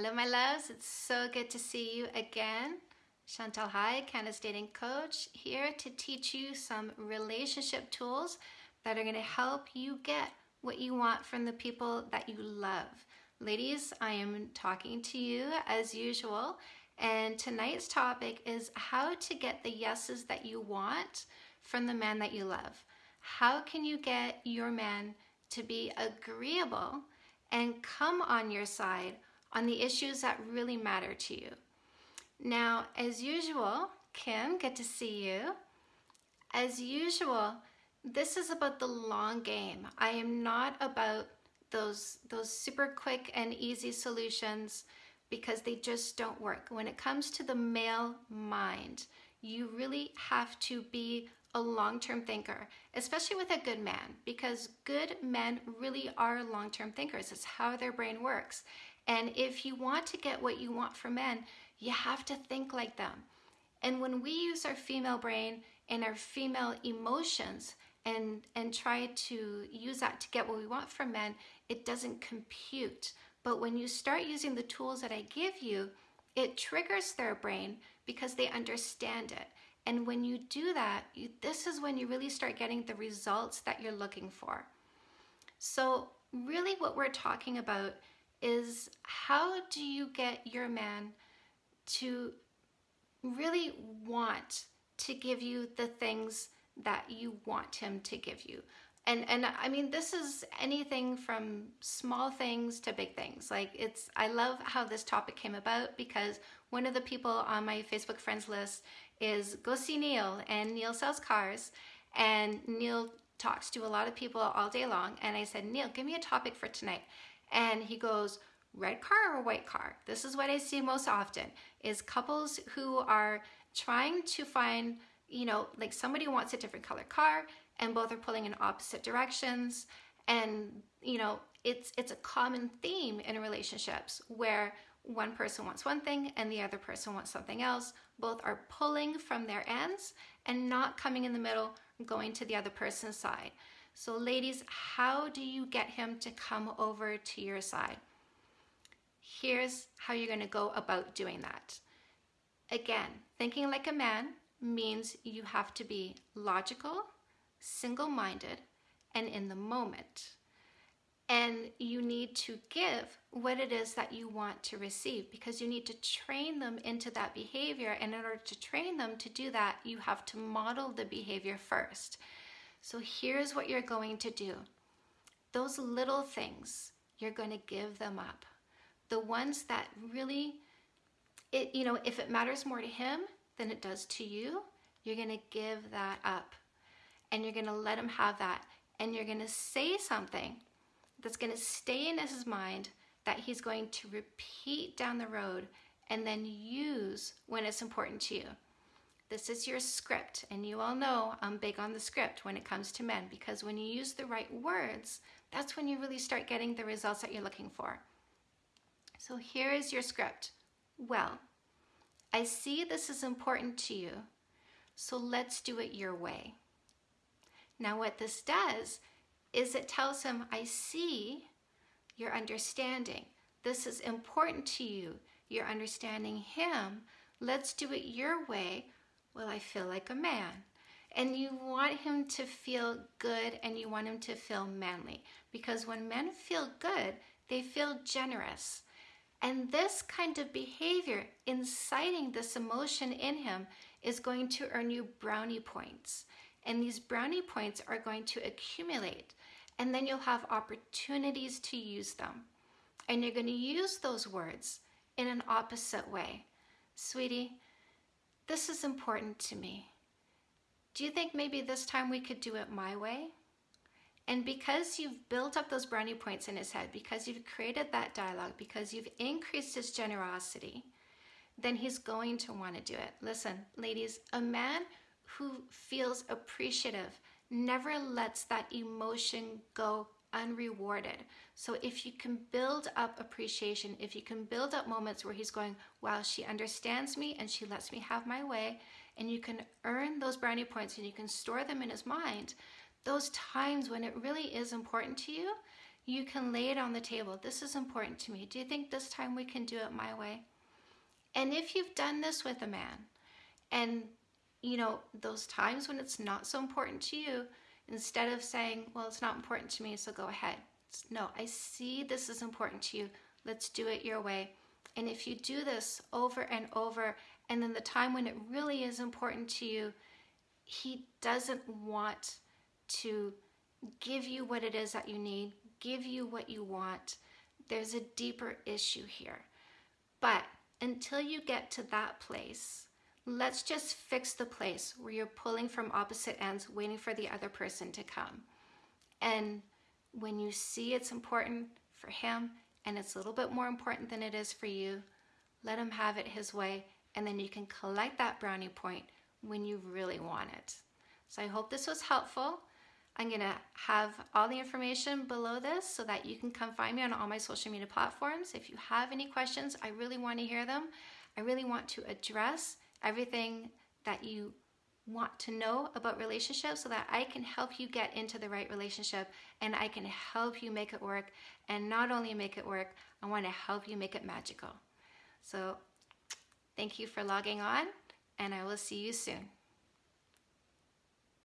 Hello, my loves. It's so good to see you again. Chantal Heide, Canada's Dating Coach, here to teach you some relationship tools that are going to help you get what you want from the people that you love. Ladies, I am talking to you as usual, and tonight's topic is how to get the yeses that you want from the man that you love. How can you get your man to be agreeable and come on your side on the issues that really matter to you. Now, as usual, Kim, good to see you. As usual, this is about the long game. I am not about those, those super quick and easy solutions because they just don't work. When it comes to the male mind, you really have to be a long-term thinker, especially with a good man, because good men really are long-term thinkers. It's how their brain works. And if you want to get what you want from men, you have to think like them. And when we use our female brain and our female emotions and, and try to use that to get what we want from men, it doesn't compute. But when you start using the tools that I give you, it triggers their brain because they understand it. And when you do that, you, this is when you really start getting the results that you're looking for. So really what we're talking about is how do you get your man to really want to give you the things that you want him to give you? And and I mean this is anything from small things to big things. Like it's I love how this topic came about because one of the people on my Facebook friends list is go see Neil and Neil sells cars. And Neil talks to a lot of people all day long. And I said Neil give me a topic for tonight and he goes, red car or white car? This is what I see most often is couples who are trying to find, you know, like somebody wants a different color car and both are pulling in opposite directions. And, you know, it's, it's a common theme in relationships where one person wants one thing and the other person wants something else. Both are pulling from their ends and not coming in the middle, going to the other person's side. So ladies, how do you get him to come over to your side? Here's how you're gonna go about doing that. Again, thinking like a man means you have to be logical, single-minded, and in the moment. And you need to give what it is that you want to receive because you need to train them into that behavior. And in order to train them to do that, you have to model the behavior first. So here's what you're going to do. Those little things, you're going to give them up. The ones that really, it, you know, if it matters more to him than it does to you, you're going to give that up. And you're going to let him have that. And you're going to say something that's going to stay in his mind that he's going to repeat down the road and then use when it's important to you. This is your script, and you all know I'm big on the script when it comes to men because when you use the right words, that's when you really start getting the results that you're looking for. So here is your script. Well, I see this is important to you, so let's do it your way. Now what this does is it tells him, I see your understanding. This is important to you. You're understanding him. Let's do it your way well, I feel like a man. And you want him to feel good and you want him to feel manly. Because when men feel good, they feel generous. And this kind of behavior, inciting this emotion in him, is going to earn you brownie points. And these brownie points are going to accumulate. And then you'll have opportunities to use them. And you're going to use those words in an opposite way. Sweetie, this is important to me. Do you think maybe this time we could do it my way? And because you've built up those brownie points in his head, because you've created that dialogue, because you've increased his generosity, then he's going to want to do it. Listen, ladies, a man who feels appreciative never lets that emotion go unrewarded. So if you can build up appreciation, if you can build up moments where he's going, wow, she understands me and she lets me have my way, and you can earn those brownie points and you can store them in his mind, those times when it really is important to you, you can lay it on the table. This is important to me. Do you think this time we can do it my way? And if you've done this with a man, and you know, those times when it's not so important to you, instead of saying, well, it's not important to me, so go ahead. No, I see this is important to you. Let's do it your way. And if you do this over and over, and then the time when it really is important to you, he doesn't want to give you what it is that you need, give you what you want. There's a deeper issue here. But until you get to that place, let's just fix the place where you're pulling from opposite ends, waiting for the other person to come. And when you see it's important for him and it's a little bit more important than it is for you, let him have it his way. And then you can collect that brownie point when you really want it. So I hope this was helpful. I'm to have all the information below this so that you can come find me on all my social media platforms. If you have any questions, I really want to hear them. I really want to address everything that you want to know about relationships so that I can help you get into the right relationship and I can help you make it work. And not only make it work, I want to help you make it magical. So thank you for logging on and I will see you soon.